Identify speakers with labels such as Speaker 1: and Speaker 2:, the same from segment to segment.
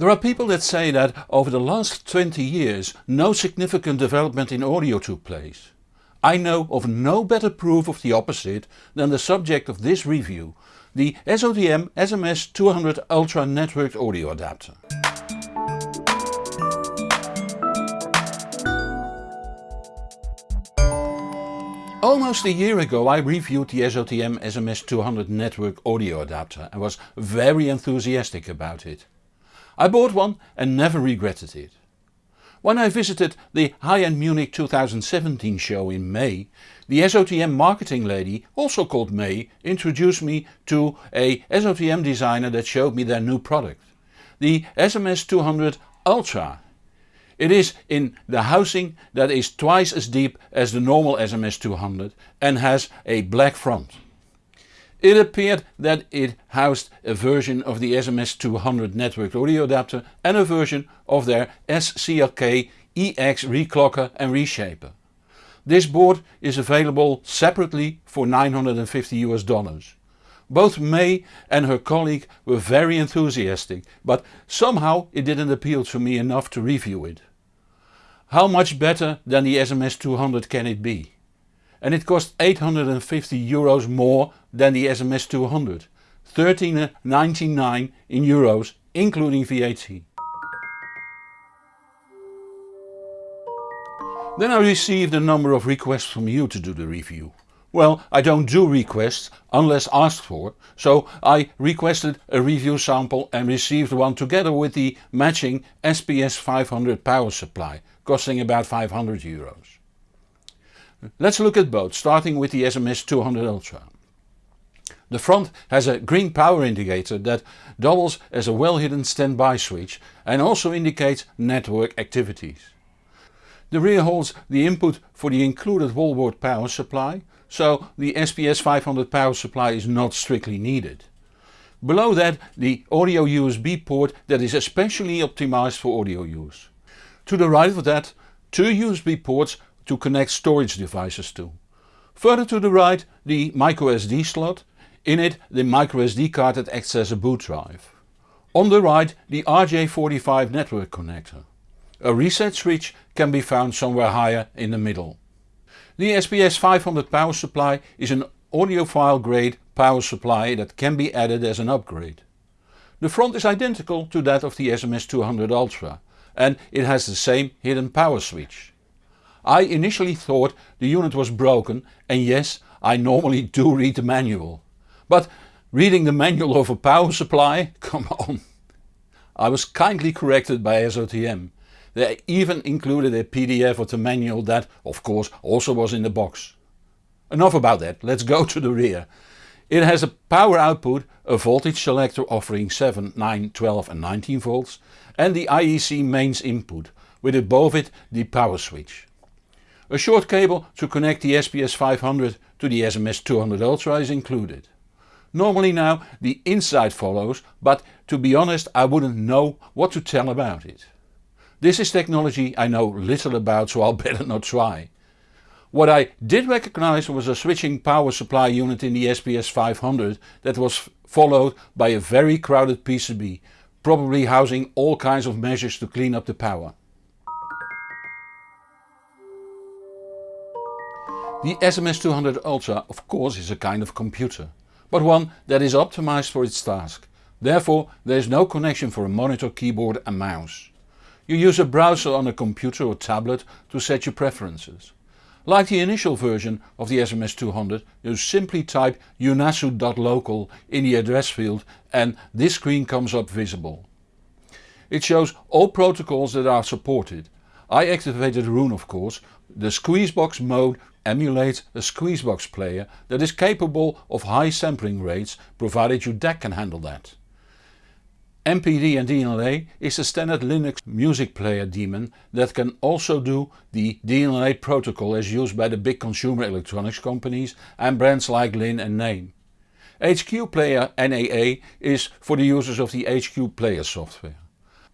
Speaker 1: There are people that say that over the last 20 years no significant development in audio took place. I know of no better proof of the opposite than the subject of this review, the SOTM SMS200 Ultra networked audio adapter. Almost a year ago I reviewed the SOTM SMS200 network audio adapter and was very enthusiastic about it. I bought one and never regretted it. When I visited the High-End Munich 2017 show in May, the SOTM marketing lady, also called May, introduced me to a SOTM designer that showed me their new product. The SMS200 Ultra. It is in the housing that is twice as deep as the normal SMS200 and has a black front. It appeared that it housed a version of the SMS200 networked audio adapter and a version of their SCLK EX reclocker and reshaper. This board is available separately for 950 US dollars. Both May and her colleague were very enthusiastic but somehow it didn't appeal to me enough to review it. How much better than the SMS200 can it be? And it cost 850 euros more than the SMS 200, 13.99 in euros including VAT. Then I received a number of requests from you to do the review. Well, I don't do requests unless asked for, so I requested a review sample and received one together with the matching SPS 500 power supply, costing about 500 euros. Let's look at both, starting with the SMS 200 Ultra. The front has a green power indicator that doubles as a well hidden standby switch and also indicates network activities. The rear holds the input for the included wallboard power supply, so the SPS 500 power supply is not strictly needed. Below that the audio USB port that is especially optimized for audio use. To the right of that two USB ports to connect storage devices to. Further to the right the microSD slot, in it the microSD card that acts as a boot drive. On the right the RJ45 network connector. A reset switch can be found somewhere higher in the middle. The SPS 500 power supply is an audiophile grade power supply that can be added as an upgrade. The front is identical to that of the SMS 200 Ultra and it has the same hidden power switch. I initially thought the unit was broken and yes I normally do read the manual. But reading the manual of a power supply? Come on. I was kindly corrected by SOTM. They even included a PDF of the manual that of course also was in the box. Enough about that, let's go to the rear. It has a power output, a voltage selector offering 7, 9, 12 and 19 volts and the IEC mains input with above it the power switch. A short cable to connect the SPS 500 to the SMS 200 Ultra is included. Normally now the inside follows but to be honest I wouldn't know what to tell about it. This is technology I know little about so I'll better not try. What I did recognize was a switching power supply unit in the SPS 500 that was followed by a very crowded PCB, probably housing all kinds of measures to clean up the power. The SMS200 Ultra of course is a kind of computer, but one that is optimized for its task. Therefore there is no connection for a monitor, keyboard and mouse. You use a browser on a computer or tablet to set your preferences. Like the initial version of the SMS200 you simply type eunhasu.local in the address field and this screen comes up visible. It shows all protocols that are supported. I activated Roon of course, the Squeezebox mode emulates a Squeezebox player that is capable of high sampling rates provided your DAC can handle that. MPD and DLNA is a standard Linux music player daemon that can also do the DLNA protocol as used by the big consumer electronics companies and brands like Linn and Naim. HQ Player NAA is for the users of the HQ Player software.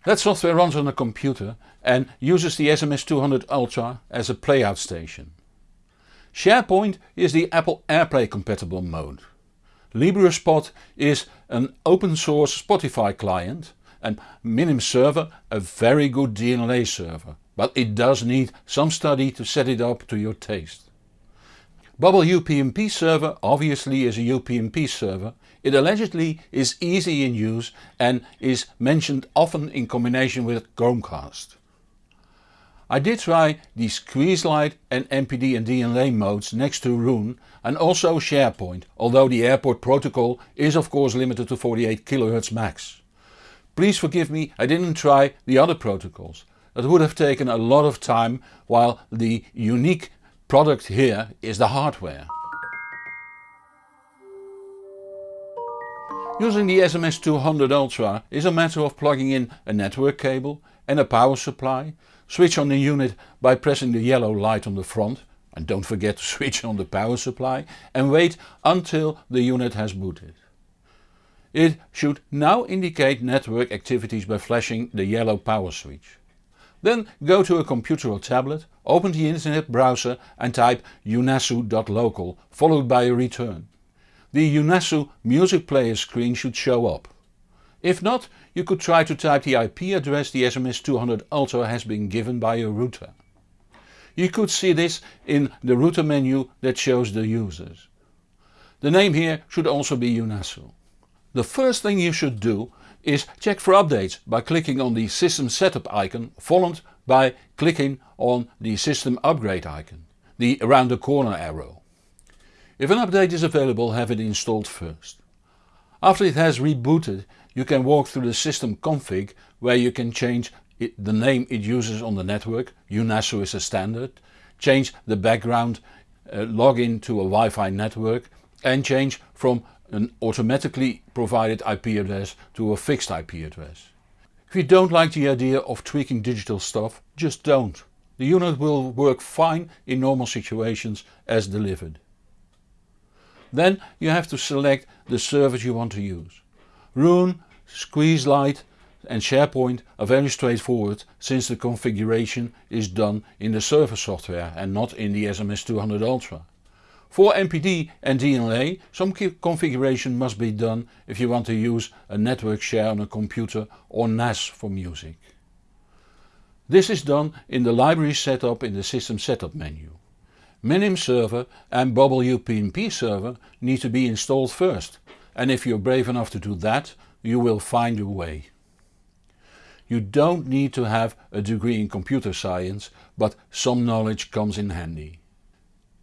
Speaker 1: That software runs on a computer and uses the SMS200 Ultra as a playout station. Shairport is the Apple AirPlay compatible mode. LibreSpot is an open source Spotify client and Minim server a very good DLNA server, but it does need some study to set it up to your taste. Bubble UPnP server obviously is a UPnP server, it allegedly is easy in use and is mentioned often in combination with Chromecast. I did try the Squeezelite and MPD and DLNA modes next to Roon and also Shairport, although the airport protocol is of course limited to 48 kHz max. Please forgive me I didn't try the other protocols. That would have taken a lot of time while the unique product here is the hardware. Using the SMS200 Ultra is a matter of plugging in a network cable and a power supply, switch on the unit by pressing the yellow light on the front and don't forget to switch on the power supply and wait until the unit has booted. It should now indicate network activities by flashing the yellow power switch. Then go to a computer or tablet, open the internet browser and type eunhasu.local followed by a return. The EUNHASU music player screen should show up. If not, you could try to type the IP address the SMS200 Ultra has been given by your router. You could see this in the router menu that shows the users. The name here should also be EUNHASU. The first thing you should do is check for updates by clicking on the system setup icon followed by clicking on the system upgrade icon, the around the corner arrow. If an update is available have it installed first. After it has rebooted you can walk through the system config where you can change it, the name it uses on the network, EUNHASU is a standard, change the background uh, login to a Wi-Fi network and change from an automatically provided IP address to a fixed IP address. If you don't like the idea of tweaking digital stuff, just don't. The unit will work fine in normal situations as delivered. Then you have to select the service you want to use. Roon, Squeezelite and Shairport are very straightforward since the configuration is done in the server software and not in the SMS200 Ultra. For MPD and DLNA some configuration must be done if you want to use a network share on a computer or NAS for music. This is done in the library setup in the system setup menu. Minim server and Bubble UPnP server need to be installed first and if you're brave enough to do that you will find a way. You don't need to have a degree in computer science but some knowledge comes in handy.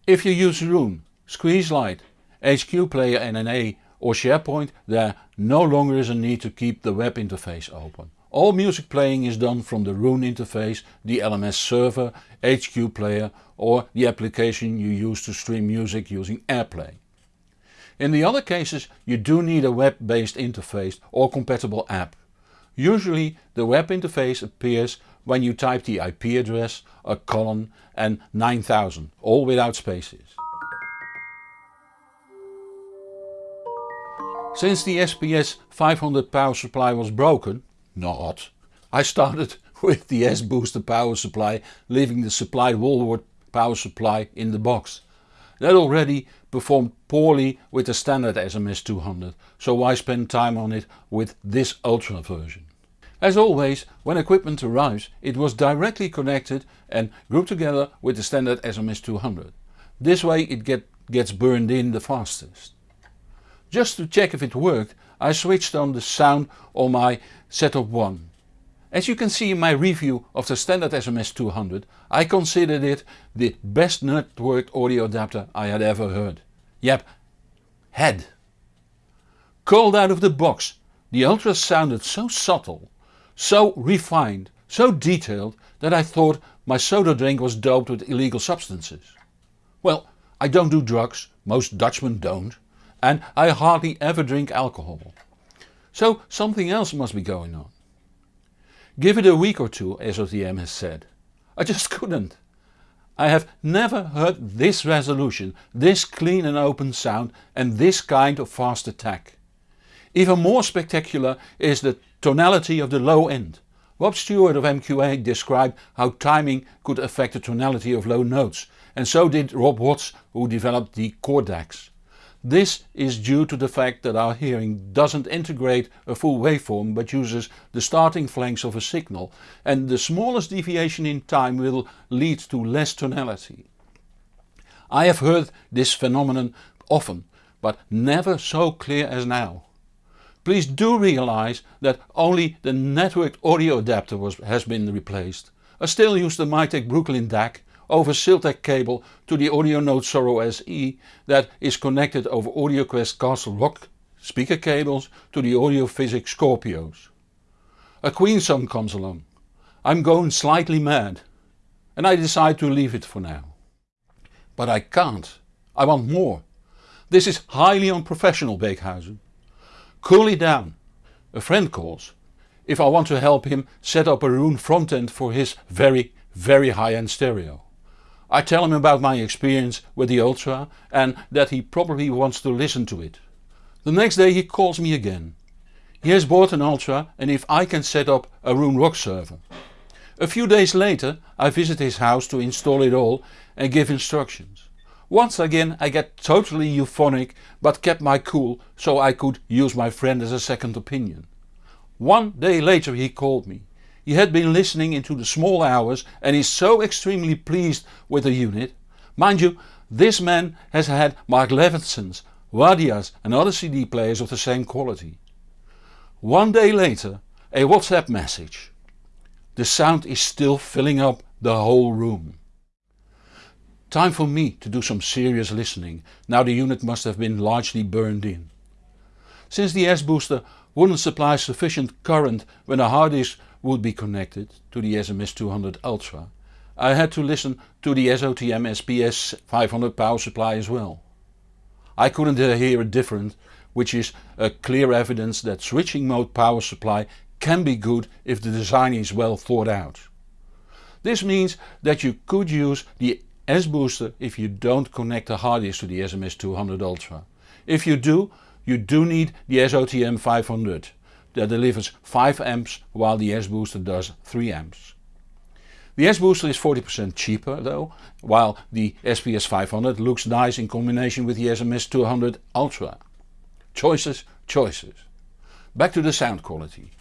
Speaker 1: If you use Roon, Squeezelite, HQ Player NAA or Shairport there no longer is a need to keep the web interface open. All music playing is done from the Roon interface, the LMS server, HQ Player or the application you use to stream music using AirPlay. In the other cases you do need a web based interface or compatible app. Usually the web interface appears when you type the IP address, a colon and 9000, all without spaces. Since the SPS 500 power supply was broken, not, I started with the S-Booster power supply leaving the supplied wall wart power supply in the box. That already performed poorly with the standard SMS200, so why spend time on it with this Ultra version. As always, when equipment arrives it was directly connected and grouped together with the standard SMS200. This way it get, gets burned in the fastest. Just to check if it worked I switched on the sound on my Setup 1 as you can see in my review of the standard SMS200 I considered it the best networked audio adapter I had ever heard. Yep, had. Called out of the box the Ultra sounded so subtle, so refined, so detailed that I thought my soda drink was doped with illegal substances. Well I don't do drugs, most Dutchmen don't, and I hardly ever drink alcohol. So something else must be going on. Give it a week or two SOTM has said. I just couldn't. I have never heard this resolution, this clean and open sound and this kind of fast attack. Even more spectacular is the tonality of the low end. Rob Stuart of MQA described how timing could affect the tonality of low notes and so did Rob Watts who developed the Chord DACs. This is due to the fact that our hearing doesn't integrate a full waveform but uses the starting flanks of a signal and the smallest deviation in time will lead to less tonality. I have heard this phenomenon often but never so clear as now. Please do realize that only the networked audio adapter was, has been replaced. I still use the Mytek Brooklyn DAC over Siltech cable to the AudioNote Soro SE that is connected over AudioQuest Castle Rock speaker cables to the Audiophysic Scorpios. A Queen song comes along. I'm going slightly mad and I decide to leave it for now. But I can't. I want more. This is highly unprofessional Beekhuizen. Cool it down. A friend calls. If I want to help him set up a Roon front end for his very very high end stereo. I tell him about my experience with the Ultra and that he probably wants to listen to it. The next day he calls me again. He has bought an Ultra and if I can set up a Roon Rock server. A few days later I visit his house to install it all and give instructions. Once again I get totally euphonic but kept my cool so I could use my friend as a second opinion. One day later he called me. He had been listening into the small hours and is so extremely pleased with the unit. Mind you, this man has had Mark Levinson's, Wadias and other CD players of the same quality. One day later a WhatsApp message. The sound is still filling up the whole room. Time for me to do some serious listening, now the unit must have been largely burned in. Since the S-booster wouldn't supply sufficient current when a hard disk would be connected to the SMS200 Ultra, I had to listen to the SOTM SPS 500 power supply as well. I couldn't uh, hear a difference which is a clear evidence that switching mode power supply can be good if the design is well thought out. This means that you could use the S-booster if you don't connect the hard disk to the SMS200 Ultra. If you do, you do need the SOTM 500 that delivers 5 amps while the S-Booster does 3 amps. The S-Booster is 40% cheaper though, while the SPS 500 looks nice in combination with the SMS 200 Ultra. Choices, choices. Back to the sound quality.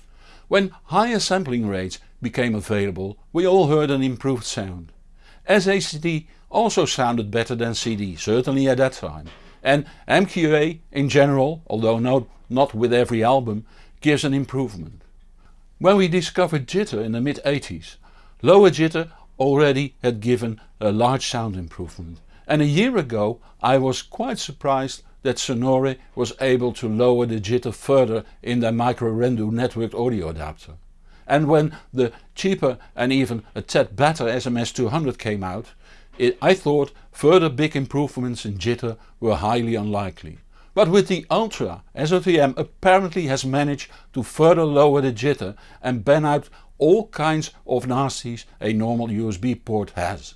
Speaker 1: When higher sampling rates became available we all heard an improved sound. SACD also sounded better than CD, certainly at that time. And MQA in general, although not, not with every album, gives an improvement. When we discovered jitter in the mid 80s, lower jitter already had given a large sound improvement and a year ago I was quite surprised that Sonore was able to lower the jitter further in their micro-Rendu networked audio adapter. And when the cheaper and even a tad better SMS200 came out, it, I thought further big improvements in jitter were highly unlikely. But with the Ultra SOTM apparently has managed to further lower the jitter and ban out all kinds of nasties a normal USB port has.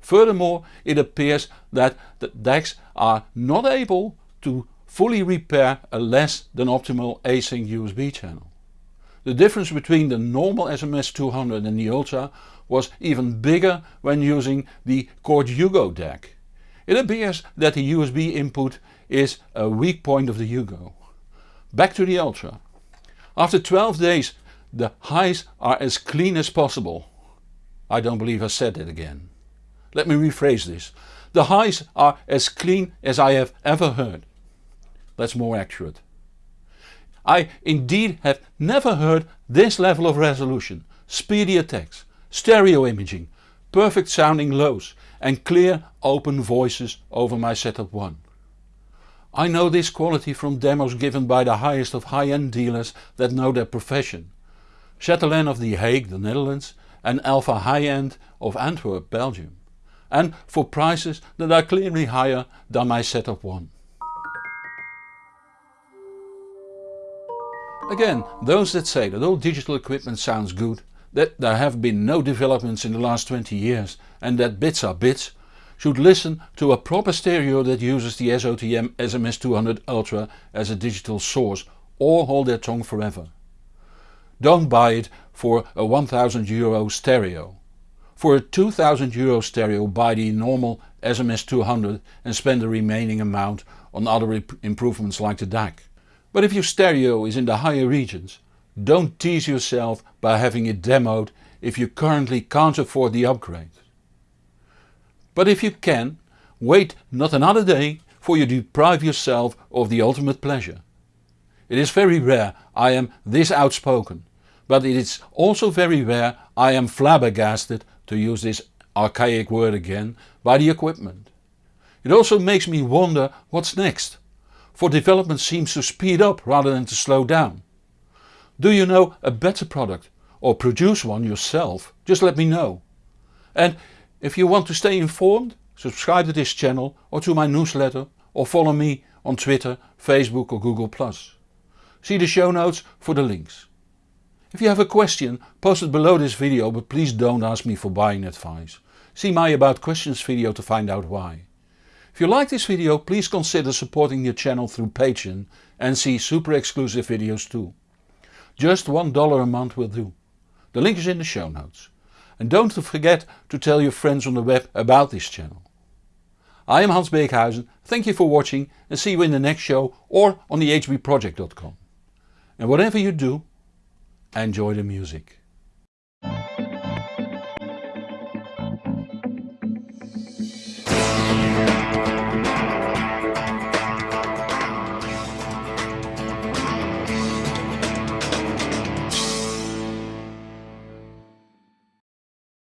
Speaker 1: Furthermore it appears that the DACs are not able to fully repair a less than optimal async USB channel. The difference between the normal SMS200 and the Ultra was even bigger when using the Chord Hugo DAC. It appears that the USB input is a weak point of the Hugo. Back to the Ultra. After 12 days the highs are as clean as possible. I don't believe I said it again. Let me rephrase this. The highs are as clean as I have ever heard. That's more accurate. I indeed have never heard this level of resolution, speedy attacks, stereo imaging, perfect sounding lows and clear open voices over my setup 1. I know this quality from demos given by the highest of high-end dealers that know their profession. Chatelain of The Hague, the Netherlands and Alpha High-End of Antwerp, Belgium. And for prices that are clearly higher than my setup one. Again, those that say that all digital equipment sounds good, that there have been no developments in the last 20 years and that bits are bits, should listen to a proper stereo that uses the SOTM SMS200 Ultra as a digital source or hold their tongue forever. Don't buy it for a 1000 euro stereo. For a 2000 euro stereo buy the normal SMS200 and spend the remaining amount on other improvements like the DAC. But if your stereo is in the higher regions, don't tease yourself by having it demoed if you currently can't afford the upgrade. But if you can, wait not another day for you deprive yourself of the ultimate pleasure. It is very rare I am this outspoken, but it is also very rare I am flabbergasted, to use this archaic word again, by the equipment. It also makes me wonder what's next, for development seems to speed up rather than to slow down. Do you know a better product or produce one yourself? Just let me know. And if you want to stay informed, subscribe to this channel or to my newsletter or follow me on Twitter, Facebook or Google+. See the show notes for the links. If you have a question, post it below this video but please don't ask me for buying advice. See my about questions video to find out why. If you like this video please consider supporting the channel through Patreon and see super exclusive videos too. Just $1 a month will do. The link is in the show notes. And don't forget to tell your friends on the web about this channel. I am Hans Beekhuizen, thank you for watching and see you in the next show or on the hbproject.com. And whatever you do, enjoy the music.